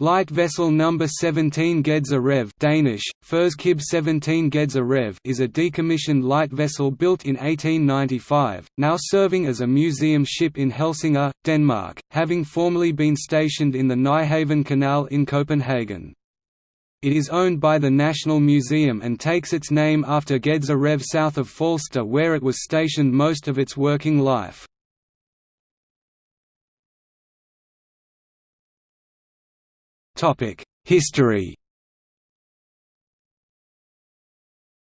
Light vessel number 17 Gedser Rev Danish, Fyrskib 17 Gedser is a decommissioned light vessel built in 1895, now serving as a museum ship in Helsingør, Denmark, having formerly been stationed in the Nyhavn Canal in Copenhagen. It is owned by the National Museum and takes its name after Gedser Rev south of Falster where it was stationed most of its working life. History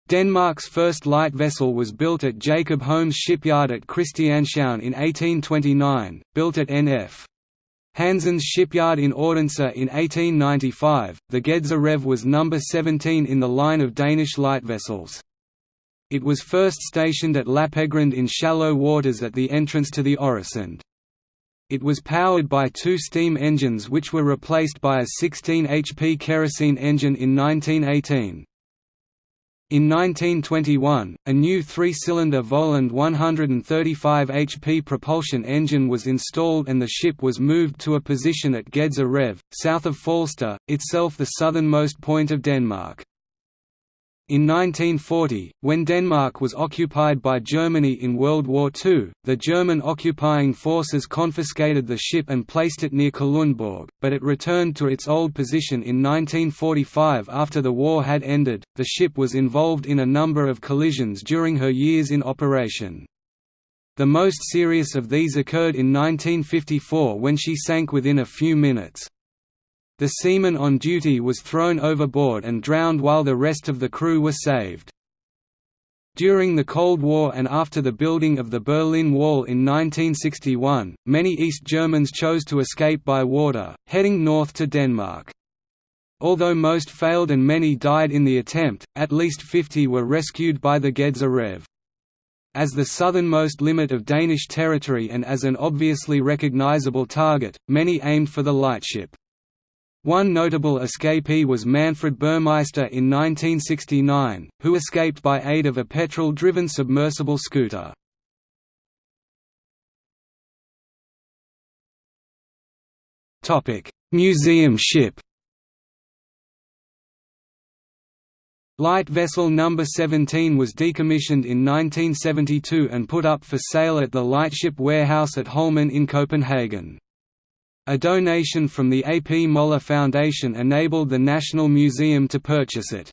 Denmark's first light vessel was built at Jacob Holmes shipyard at Christianshavn in 1829, built at N.F. Hansen's shipyard in Odense in 1895. The Gedser Rev was number 17 in the line of Danish light vessels. It was first stationed at Lappegrund in shallow waters at the entrance to the Øresund. It was powered by two steam engines which were replaced by a 16 HP kerosene engine in 1918. In 1921, a new three-cylinder Vølund 135 HP propulsion engine was installed and the ship was moved to a position at Gedser Rev, south of Falster, itself the southernmost point of Denmark. In 1940, when Denmark was occupied by Germany in World War II, the German occupying forces confiscated the ship and placed it near Kalundborg, but it returned to its old position in 1945 after the war had ended. The ship was involved in a number of collisions during her years in operation. The most serious of these occurred in 1954 when she sank within a few minutes. The seaman on duty was thrown overboard and drowned while the rest of the crew were saved. During the Cold War and after the building of the Berlin Wall in 1961, many East Germans chose to escape by water, heading north to Denmark. Although most failed and many died in the attempt, at least 50 were rescued by the Gedser Rev. As the southernmost limit of Danish territory and as an obviously recognizable target, many aimed for the lightship. One notable escapee was Manfred Burmeister in 1969, who escaped by aid of a petrol-driven submersible scooter. Museum ship Light vessel No. 17 was decommissioned in 1972 and put up for sale at the Lightship Warehouse at Holmen in Copenhagen. A donation from the A. P. Møller Foundation enabled the National Museum to purchase it.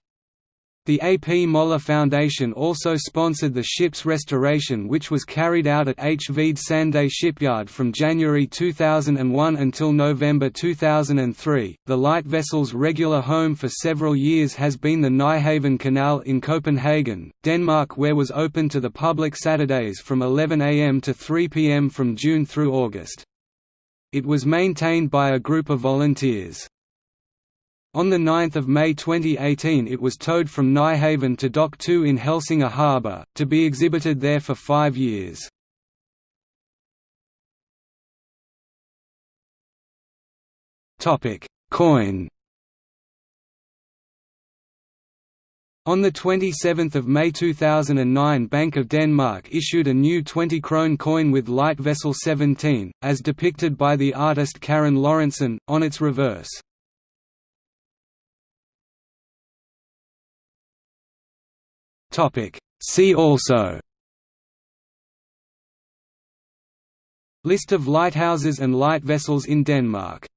The A. P. Møller Foundation also sponsored the ship's restoration which was carried out at H. Sande shipyard from January 2001 until November 2003. The light vessel's regular home for several years has been the Nyhavn Canal in Copenhagen, Denmark where it was open to the public Saturdays from 11 am to 3 pm from June through August. It was maintained by a group of volunteers. On 9 May 2018 it was towed from Nyhavn to Dock 2 in Helsingør harbour, to be exhibited there for five years. Coin On 27 May 2009 Bank of Denmark issued a new 20 krone coin with light vessel 17, as depicted by the artist Karen Lorentzen, on its reverse. See also. List of lighthouses and light vessels in Denmark